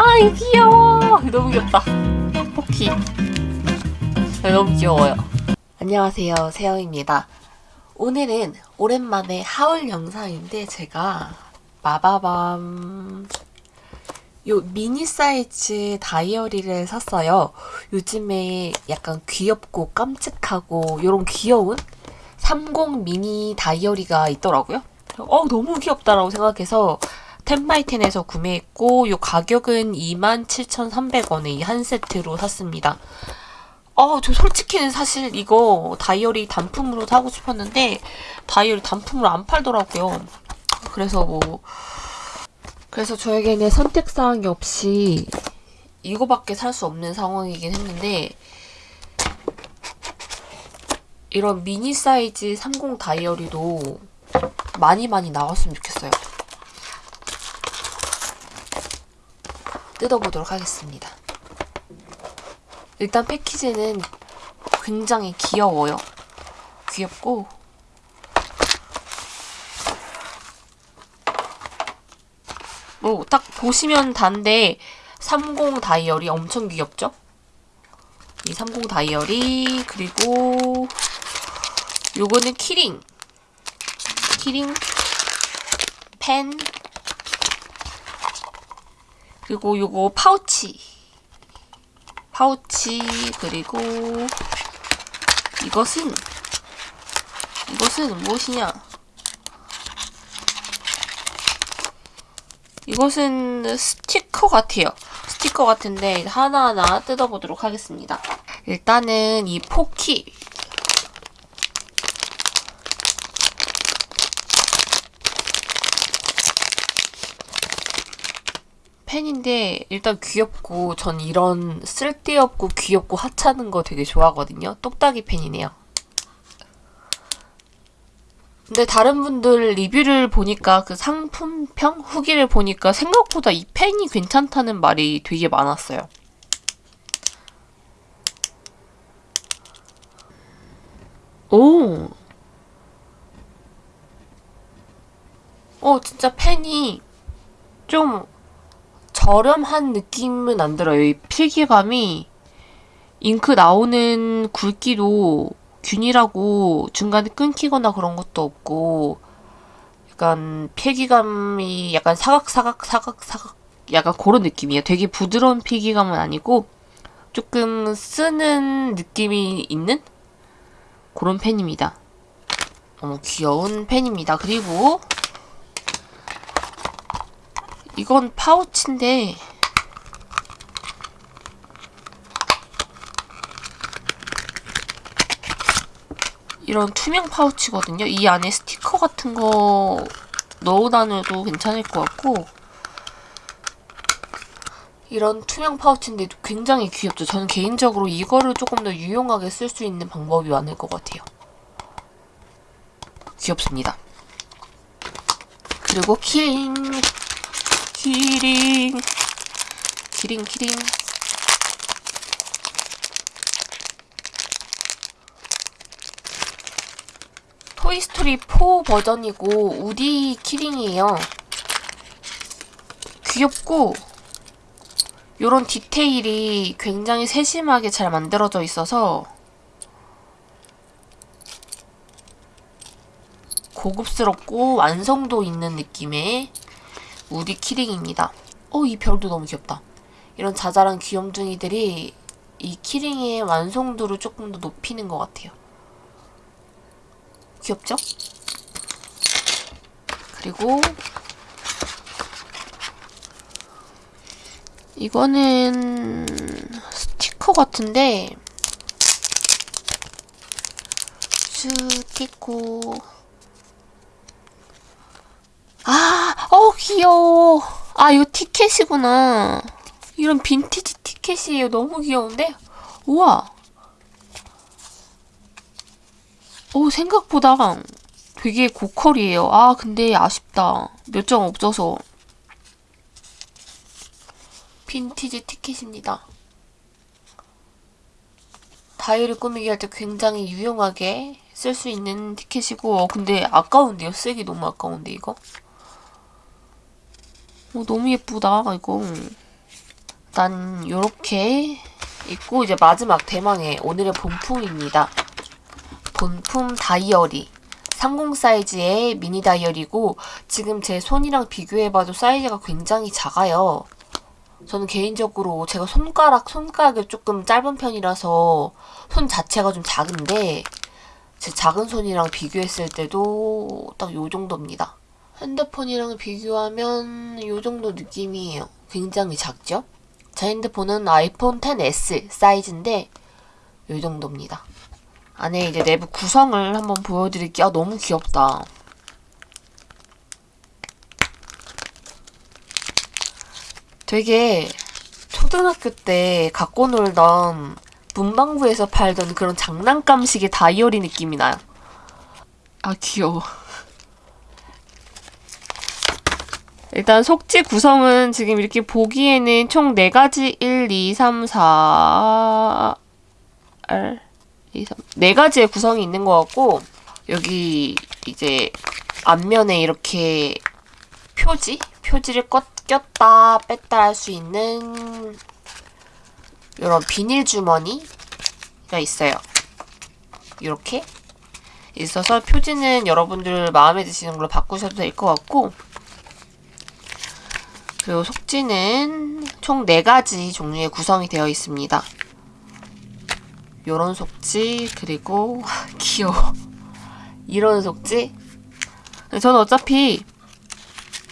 아이 귀여워. 너무 귀엽다. 포키. 네, 너무 귀여워요. 안녕하세요. 세영입니다. 오늘은 오랜만에 하울 영상인데 제가 마바밤 요 미니 사이즈 다이어리를 샀어요. 요즘에 약간 귀엽고 깜찍하고 요런 귀여운 30 미니 다이어리가 있더라고요. 어 너무 귀엽다라고 생각해서 텐바이텐에서 구매했고 요 가격은 27,300원에 이 한 세트로 샀습니다. 어, 저 솔직히는 사실 이거 다이어리 단품으로 사고 싶었는데 다이어리 단품으로 안 팔더라고요. 그래서 뭐 그래서 저에게는 선택사항이 없이 이거밖에 살 수 없는 상황이긴 했는데 이런 미니 사이즈 30 다이어리도 많이 많이 나왔으면 좋겠어요. 뜯어보도록 하겠습니다. 일단 패키지는 굉장히 귀여워요. 귀엽고 뭐 딱 보시면 단데 30 다이어리 엄청 귀엽죠? 이 30 다이어리 그리고 요거는 keyring keyring 펜 그리고 요거 파우치. 파우치 그리고 이것은 이것은 무엇이냐? 이것은 스티커 같아요. 스티커 같은데 하나하나 뜯어보도록 하겠습니다. 일단은 이 포키 펜인데 일단 귀엽고 전 이런 쓸데없고 귀엽고 하찮은 거 되게 좋아하거든요. 똑딱이 펜이네요. 근데 다른 분들 리뷰를 보니까 그 상품평 후기를 보니까 생각보다 이 펜이 괜찮다는 말이 되게 많았어요. 오! 어, 진짜 펜이 좀 저렴한 느낌은 안 들어요. 이 필기감이 잉크 나오는 굵기도 균일하고 중간에 끊기거나 그런 것도 없고 약간 필기감이 약간 사각사각 사각사각 약간 그런 느낌이에요. 되게 부드러운 필기감은 아니고 조금 쓰는 느낌이 있는 그런 펜입니다. 너무 귀여운 펜입니다. 그리고 이건 파우치인데 이런 투명 파우치거든요. 이 안에 스티커 같은 거 넣어 다녀도 괜찮을 것 같고 이런 투명 파우치인데 굉장히 귀엽죠. 저는 개인적으로 이거를 조금 더 유용하게 쓸 수 있는 방법이 많을 것 같아요. 귀엽습니다. 그리고 keyring keyring. keyring keyring. 토이스토리 4 버전이고 우디 keyring이에요. 귀엽고 요런 디테일이 굉장히 세심하게 잘 만들어져 있어서 고급스럽고 완성도 있는 느낌의 우디 키링입니다. 어, 이 별도 너무 귀엽다. 이런 자잘한 귀염둥이들이 이 키링의 완성도를 조금 더 높이는 것 같아요. 귀엽죠? 그리고 이거는 스티커 같은데 스티커 아, 어 귀여워. 아, 이거 티켓이구나. 이런 빈티지 티켓이에요. 너무 귀여운데? 우와. 오, 생각보다 되게 고퀄이에요. 아, 근데 아쉽다. 몇 장 없어서. 빈티지 티켓입니다. 다이어리 꾸미기 할 때 굉장히 유용하게 쓸 수 있는 티켓이고 어, 근데 아까운데요? 쓰기 너무 아까운데 이거? 어, 너무 예쁘다, 이거. 일단 요렇게 있고 이제 마지막 대망의 오늘의 본품입니다. 본품 다이어리 30 사이즈의 미니 다이어리고 지금 제 손이랑 비교해봐도 사이즈가 굉장히 작아요. 저는 개인적으로 제가 손가락, 손가락이 조금 짧은 편이라서 손 자체가 좀 작은데 제 작은 손이랑 비교했을 때도 딱 요 정도입니다. 핸드폰이랑 비교하면 요 정도 느낌이에요. 굉장히 작죠? 제 핸드폰은 아이폰 10s 사이즈인데 요 정도입니다. 안에 이제 내부 구성을 한번 보여드릴게요. 아, 너무 귀엽다. 되게 초등학교 때 갖고 놀던 문방구에서 팔던 그런 장난감식의 다이어리 느낌이 나요. 아, 귀여워. 일단 속지 구성은 지금 이렇게 보기에는 총 4가지 1, 2, 3, 4... 1, 2, 3... 4가지의 구성이 있는 것 같고 여기 이제 앞면에 이렇게 표지? 표지를 껐, 꼈다 뺐다 할 수 있는 이런 비닐 주머니가 있어요. 이렇게 있어서 표지는 여러분들 마음에 드시는 걸로 바꾸셔도 될 것 같고 그리고 속지는 총 4가지 종류의 구성이 되어 있습니다. 요런 속지 그리고 귀여워. 이런 속지? 저는 어차피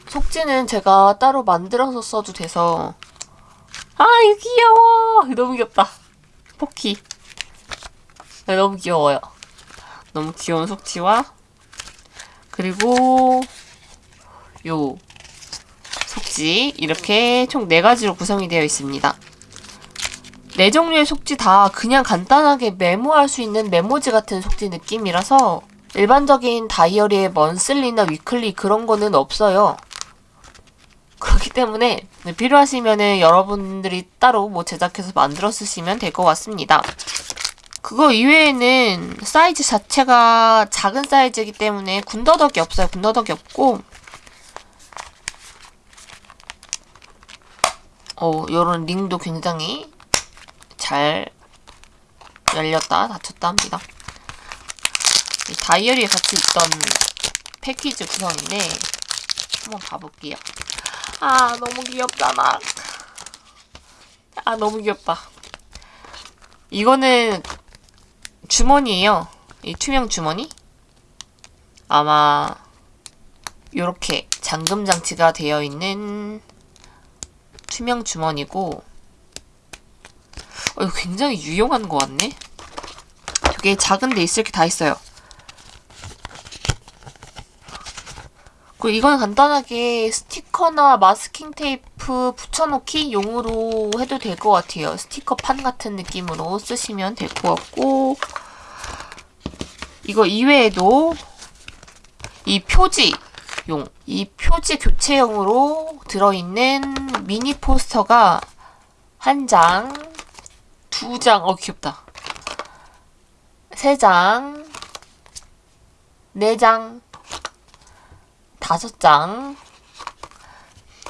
속지는 제가 따로 만들어서 써도 돼서 아 귀여워! 너무 귀엽다. 포키. 네, 너무 귀여워요. 너무 귀여운 속지와 그리고 요 속지 이렇게 총 4가지로 구성이 되어 있습니다. 네 종류의 속지 다 그냥 간단하게 메모할 수 있는 메모지 같은 속지 느낌이라서 일반적인 다이어리에 먼슬리나 위클리 그런 거는 없어요. 그렇기 때문에 필요하시면은 여러분들이 따로 뭐 제작해서 만들어 쓰시면 될 것 같습니다. 그거 이외에는 사이즈 자체가 작은 사이즈이기 때문에 군더더기 없어요. 군더더기 없고 어, 요런 링도 굉장히 잘 열렸다 닫혔다 합니다. 다이어리에 같이 있던 패키지 구성인데 한번 봐볼게요. 아 너무 귀엽잖아. 아 너무 귀엽다. 이거는 주머니예요. 이 투명 주머니. 아마 이렇게 잠금 장치가 되어 있는 투명 주머니고 어, 이거 굉장히 유용한 것 같네? 되게 작은 데 있을 게 다 있어요. 그리고 이건 간단하게 스티커나 마스킹 테이프 붙여놓기 용으로 해도 될 것 같아요. 스티커 판 같은 느낌으로 쓰시면 될 것 같고 이거 이외에도 이 표지 용. 이 표지 교체용으로 들어있는 미니 포스터가 한 장, 두 장, 어 귀엽다. 세 장, 네 장, 다섯 장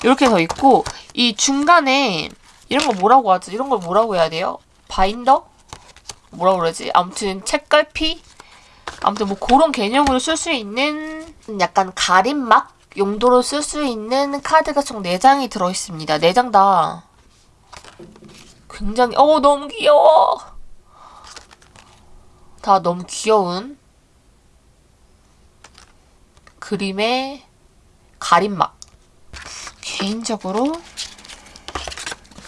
이렇게 더 있고 이 중간에 이런 거 뭐라고 하지? 이런 걸 뭐라고 해야 돼요? 바인더? 뭐라고 그러지? 아무튼 책갈피? 아무튼 뭐 그런 개념으로 쓸 수 있는 약간 가림막 용도로 쓸 수 있는 카드가 총 4장이 들어있습니다. 4장 다 굉장히 어 너무 귀여워. 다 너무 귀여운 그림의 가림막. 개인적으로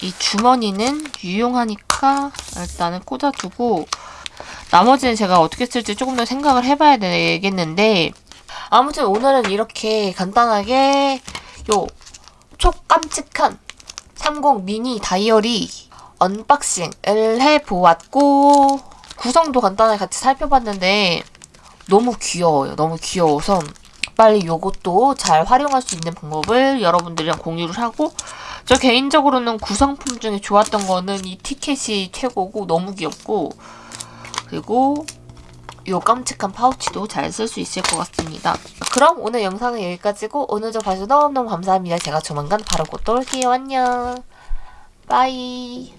이 주머니는 유용하니까 일단은 꽂아두고 나머지는 제가 어떻게 쓸지 조금 더 생각을 해봐야 되겠는데 아무튼 오늘은 이렇게 간단하게 요 초깜찍한 3공 미니 다이어리 unboxing을 해보았고 구성도 간단하게 같이 살펴봤는데 너무 귀여워요. 너무 귀여워서 빨리 요것도 잘 활용할 수 있는 방법을 여러분들이랑 공유를 하고 저 개인적으로는 구성품 중에 좋았던 거는 이 티켓이 최고고 너무 귀엽고 그리고 이 깜찍한 파우치도 잘 쓸 수 있을 것 같습니다. 그럼 오늘 영상은 여기까지고 오늘도 봐주셔서 너무너무 감사합니다. 제가 조만간 바로 곧 또 올게요. 안녕. 빠이.